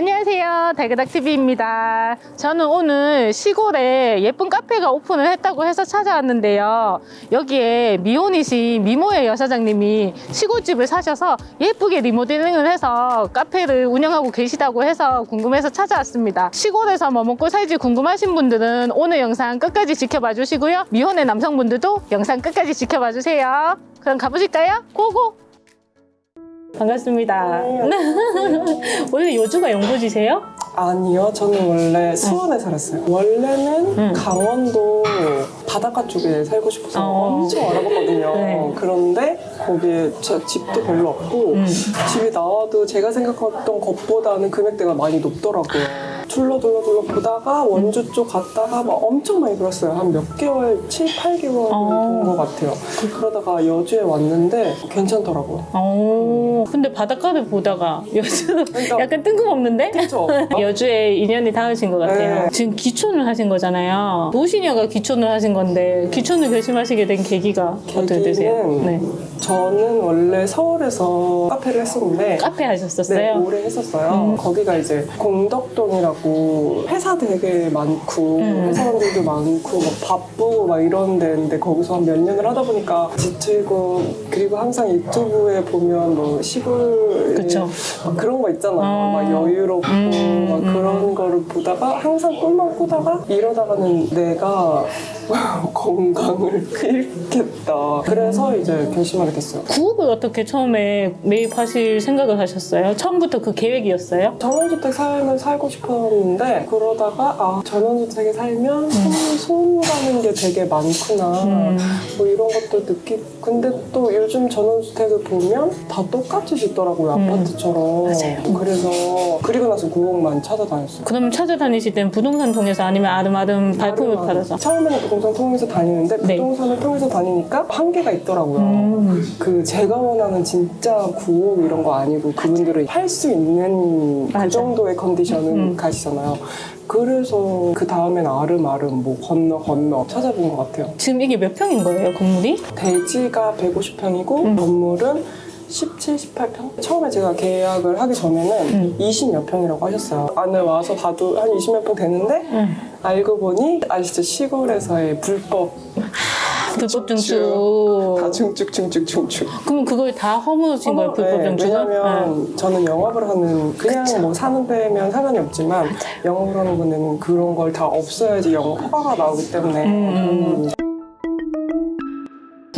안녕하세요. 달그닥TV입니다. 저는 오늘 시골에 예쁜 카페가 오픈을 했다고 해서 찾아왔는데요. 여기에 미혼이신 미모의 여사장님이 시골집을 사셔서 예쁘게 리모델링을 해서 카페를 운영하고 계시다고 해서 궁금해서 찾아왔습니다. 시골에서 뭐 먹고 살지 궁금하신 분들은 오늘 영상 끝까지 지켜봐 주시고요. 미혼의 남성분들도 영상 끝까지 지켜봐 주세요. 그럼 가보실까요? 고고! 반갑습니다. 원래 여주가 영도지세요? 아니요, 저는 원래 수원에 살았어요. 원래는 음. 강원도 바닷가 쪽에 살고 싶어서 어. 엄청 알아봤거든요. 네. 그런데 거기에 제 집도 별로 없고 음. 집이 나와도 제가 생각했던 것보다는 금액대가 많이 높더라고요. 둘러 둘러 둘러 보다가 원주 쪽 갔다가 막 엄청 많이 들었어요. 한 몇 개월, 7, 8개월 어. 본것 같아요. 그러다가 여주에 왔는데 괜찮더라고요. 오, 근데 바닷가를 보다가 여주 그러니까- 약간 뜬금없는데? 그렇죠? 여주에 인연이 닿으신 것 같아요. 네. 지금 기촌을 하신 거잖아요. 노시녀가 기촌을 하신 건데 기촌을 결심하시게 된 계기가 어떻게 되세요? 네. 저는 원래 서울에서 카페를 했었는데 카페 하셨었어요? 네, 오래 했었어요. 음. 거기가 이제 공덕동이라고 회사 되게 많고 음. 회사원들도 많고 막 바쁘고 막 이런 데인데 거기서 한 몇 년을 하다 보니까 지치고 그리고 항상 유튜브에 보면 뭐 시골 그런 거 있잖아요. 어. 막 여유롭고 음, 막 음. 그런 거를 보다가 항상 꿈만 꾸다가 이러다가는 내가 건강을 잃겠다. 그래서 이제 결심하게 됐어요. 구업을 어떻게 처음에 매입하실 생각을 하셨어요? 처음부터 그 계획이었어요? 전원주택 삶을 살고 싶었는데 그러다가 아 전원주택에 살면 손, 손 가는 게 되게 많구나 음. 뭐 이런 것도 느끼고 근데 또 요즘 전원주택을 보면 다 똑같이 짓더라고요 음. 아파트처럼 맞아요. 그래서 그리고 나서 9억만 찾아다녔어요 그러면 찾아다니실 땐 부동산 통해서 아니면 아름아름 발품을 아름아름. 팔아서? 처음에는 부동산 통해서 다니는데 네. 부동산을 통해서 다니니까 한계가 있더라고요 음. 그 제가 원하는 진짜 9억 이런 거 아니고 그분들은 팔수 있는 맞아. 그 정도의 컨디션은 음. 가시잖아요. 그래서 그 다음엔 아름아름 뭐 건너 건너 찾아본 것 같아요. 지금 이게 몇 평인 거예요, 건물이? 대지가 150평이고 음. 건물은 17, 18평? 처음에 제가 계약을 하기 전에는 음. 20몇 평이라고 하셨어요. 안에 와서 봐도 한 20몇 평 되는데 응. 알고 보니 아시죠? 시골에서의 불법 불법 증축. 다 중축 중축 중축 그럼 그걸 다 허물으신 거예요, 불법 네? 왜냐면 저는 영업을 하는 그냥 뭐 사는 데면 상관이 없지만 영업을 하는 분은 그런 걸 다 없어야지 영업 허가가 나오기 때문에 음.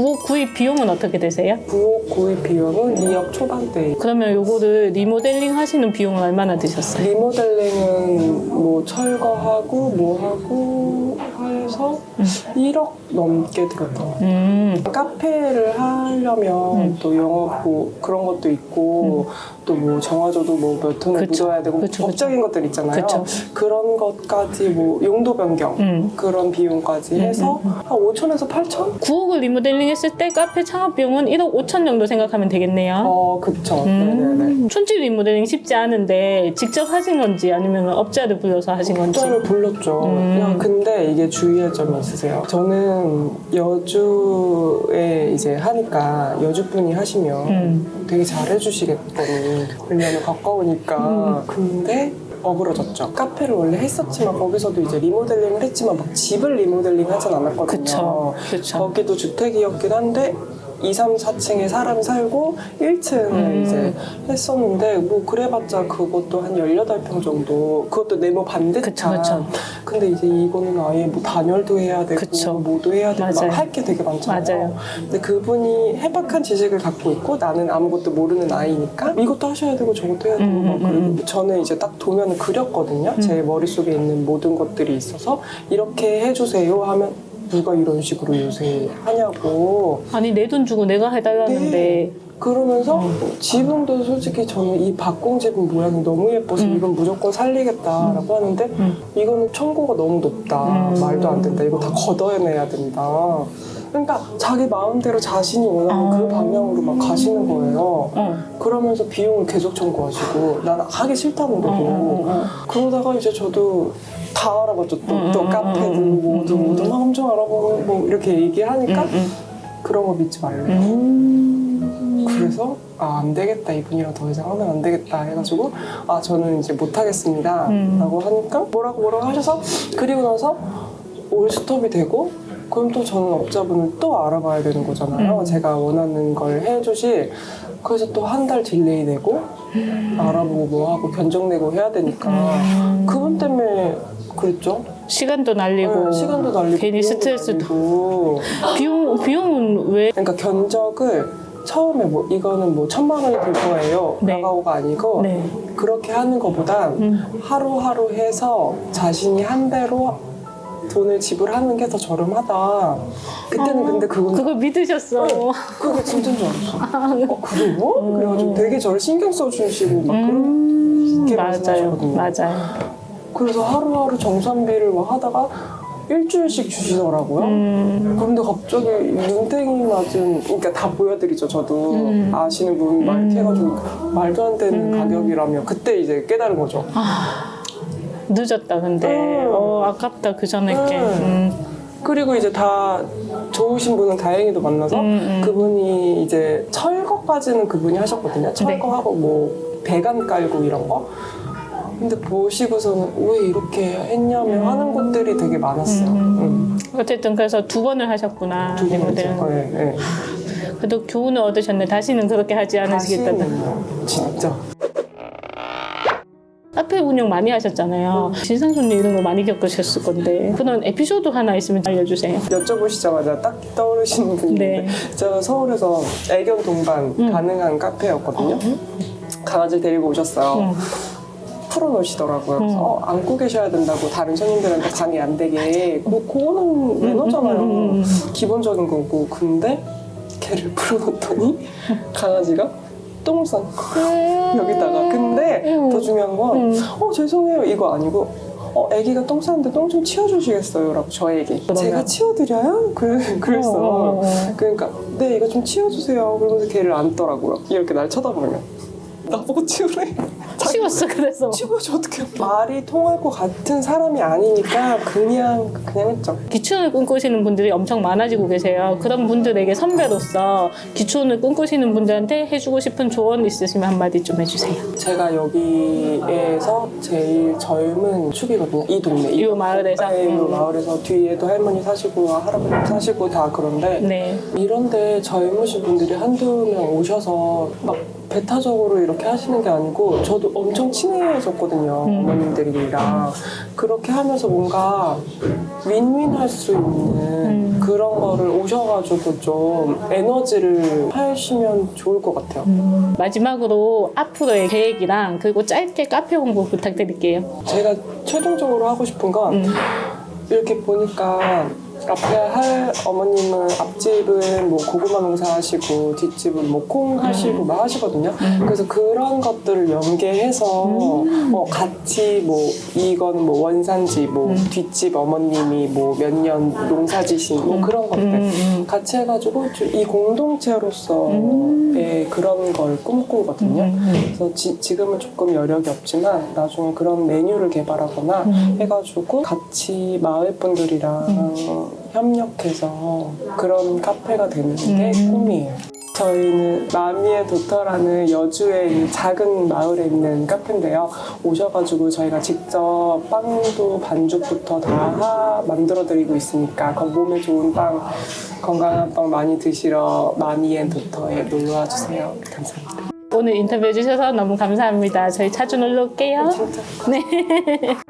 9억 구입 비용은 어떻게 되세요? 부엌 구입 비용은 2억 초반대 그러면 요거를 리모델링 하시는 비용은 얼마나 드셨어요? 리모델링은 뭐 철거하고 뭐 하고 해서 1억 넘게 들었던 것 같아요. 음, 카페를 하려면 음. 또 영업 뭐 그런 것도 있고 또뭐 정화조도 뭐 몇 톤을 그쵸. 묻어야 되고 그쵸, 법적인 것들 있잖아요. 그쵸. 그런 것까지 뭐 용도 변경 음. 그런 비용까지 음, 해서 한 5천에서 8천? 9억을 리모델링 했을 때 카페 창업 비용은 1억 5천 정도 생각하면 되겠네요. 어 그쵸. 네네네. 음, 촌집 리모델링 쉽지 않은데 직접 하신 건지 아니면 업자를 불러서 하신 건지 업자를 불렀죠. 음. 그냥 근데 이게 주의할 점이 있 으세요. 저는 여주에 이제 하니까 여주분이 하시면 음. 되게 잘해주시겠거니. 왜냐면 가까우니까. 음. 근데 어그러졌죠. 카페를 원래 했었지만 거기서도 이제 리모델링을 했지만 막 집을 리모델링 하진 않았거든요. 그쵸 그쵸 거기도 주택이었긴 한데 2, 3, 4층에 사람이 살고 1층을 음. 이제 했었는데 뭐 그래봤자 그것도 한 18평 정도 그것도 네모 반듯한 그쵸, 그쵸. 근데 이제 이거는 아예 뭐 단열도 해야 되고 그쵸. 뭐도 해야 되고. 막 할 게 되게 많잖아요 맞아요. 근데 그분이 해박한 지식을 갖고 있고 나는 아무것도 모르는 아이니까 이것도 하셔야 되고 저것도 해야 되고 음, 막 음, 그리고 음. 저는 이제 딱 도면을 그렸거든요 제 머릿속에 있는 모든 것들이 있어서 이렇게 해주세요 하면 누가 이런 식으로 요새 하냐고 아니 내 돈 주고 내가 해달라는데 네. 그러면서 어. 지붕도 솔직히 저는 이 박공 지붕 모양이 너무 예뻐서 음. 이건 무조건 살리겠다라고 하는데 음. 이거는 청구가 너무 높다 음. 말도 안 된다 이거 다 걷어내야 된다 그러니까 자기 마음대로 자신이 원하는 어. 그 방향으로 막 가시는 거예요 어. 그러면서 비용을 계속 청구하시고 나는 하기 어, 어, 어, 어. 그러다가 이제 저도 다 알아봤죠 또, 음, 또 음, 카페도 음, 음, 뭐도 음, 뭐도 막 엄청 알아보고 뭐 이렇게 얘기하니까 음, 그런 거 믿지 말래요 음. 음. 그래서 아 안 되겠다 이분이랑 더 이상 하면 안 되겠다 해가지고 아 저는 이제 못 하겠습니다 음. 라고 하니까 뭐라고 뭐라고 하셔서 그리고 나서 all stop이 되고 그럼 또 저는 업자분을 또 알아봐야 되는 거잖아요 음. 제가 원하는 걸 해주실 그래서 또 한 달 delay 되고 알아보고 뭐 하고 견적 내고 해야 되니까 음. 그분 때문에 그랬죠 시간도 날리고 네, 시간도 날리고 괜히 스트레스도. 비용 비용은 왜 그러니까 견적을 처음에 뭐 이거는 뭐 천만 원이 들 거예요 네. 라고가 아니고 네. 그렇게 하는 것보다 음. 하루하루 해서 자신이 한 배로 돈을 지불하는 게 더 저렴하다 그때는 근데 그건 그걸 믿으셨어. 그게 진짜인 줄 알았어 어 그래요? 그래가지고 되게 저를 신경 써주시고 막 음, 그렇게 맞아요, 말씀하셨거든요. 맞아요. 그래서 하루하루 정산비를 막 하다가 일주일씩 주시더라고요 음, 그런데 갑자기 눈탱이 맞은 그러니까 다 보여드리죠 저도 음. 아시는 분 막 이렇게 해가지고 말도 안 되는 음. 가격이라며 그때 이제 깨달은 거죠 늦었다 근데 음. 어 아깝다 그 전에 게. 음. 음. 그리고 이제 다 좋으신 분은 다행히도 만나서 음, 음. 그분이 이제 철거까지는 그분이 하셨거든요 네. 철거하고 뭐 배관 깔고 이런 거 근데 보시고서는 왜 이렇게 했냐며 하는 곳들이 되게 많았어요 음. 어쨌든 그래서 두 번을 하셨구나. 두 리모델은. 네, 네. 그래도 교훈을 얻으셨네. 다시는 그렇게 하지 않으시겠다는. 다시는 진짜 카페 운영 많이 하셨잖아요. 진상 손님 이런 거 많이 겪으셨을 건데 그런 에피소드 하나 있으면 알려주세요. 여쭤보시자마자 딱 떠오르시는 분인데 네. 제가 서울에서 애견 동반 음. 가능한 카페였거든요. 강아지 데리고 오셨어요. 음. 풀어놓으시더라고요. 그래서 음. 어, 안고 계셔야 된다고 다른 손님들한테 방해 안 되게. 뭐 그거는 매너잖아요. 음, 음, 음, 음. 기본적인 거고. 근데 걔를 풀어놓더니 강아지가 똥을 싼. 여기다가. 근데 음. 더 중요한 건 음. 어 죄송해요 이거 아니고 어 아기가 똥 싸는데 똥 좀 치워주시겠어요?라고 저에게 그러면? 제가 치워드려요? 그래 그랬어. 어, 어, 어. 그러니까 네 이거 좀 치워주세요. 그러면서 걔를 안더라고요. 이렇게 날 쳐다보면 나보고 치우래. 치웠어 그래서 치워야지 어떡해. 말이 통할 것 같은 사람이 아니니까 그냥 그냥 했죠. 기촌을 꿈꾸시는 분들이 엄청 많아지고 계세요. 그런 분들에게 선배로서 기촌을 꿈꾸시는 분들한테 해주고 싶은 조언 있으시면 한마디 좀 해주세요. 제가 여기에서 제일 젊은 축이거든요. 이 동네. 이 마을에서? 네, 이 음. 마을에서 뒤에도 할머니 사시고 할아버님 사시고 다 그런데 네. 이런데 젊으신 분들이 한두 명 오셔서 막 배타적으로 이렇게 하시는 게 아니고 저도 엄청 친해졌거든요 음. 어머님들이랑 그렇게 하면서 뭔가 윈윈 할 수 있는 음. 그런 거를 오셔가지고 좀 에너지를 하시면 좋을 것 같아요 음, 마지막으로 앞으로의 계획이랑 그리고 짧게 카페 홍보 부탁드릴게요. 제가 최종적으로 하고 싶은 건 음. 이렇게 보니까 앞에 할 어머님은 앞집은 뭐 고구마 농사하시고 뒷집은 뭐 콩 하시고 막 하시거든요. 그래서 그런 것들을 연계해서 뭐 같이 뭐 이거는 뭐 원산지 뭐 뒷집 어머님이 뭐 몇 년 농사지신 뭐 그런 것들 음, 음. 같이 해가지고 좀이 공동체로서의 그런 걸 꿈꾸거든요. 음. 그래서 지, 지금은 조금 여력이 없지만 나중에 그런 메뉴를 개발하거나 음. 해가지고 같이 마을 분들이랑 협력해서 그런 카페가 되는 게 음. 꿈이에요. 저희는 마미의 도터라는 여주의 이 작은 마을에 있는 카페인데요. 오셔가지고 저희가 직접 빵도 반죽부터 다 하- 만들어드리고 있으니까 건- 몸에 좋은 빵, 건강한 빵 많이 드시러 마미의 도터에 놀러와 주세요. 감사합니다. 오늘 인터뷰 해주셔서 너무 감사합니다. 저희 자주 놀러 올게요. 진짜 네.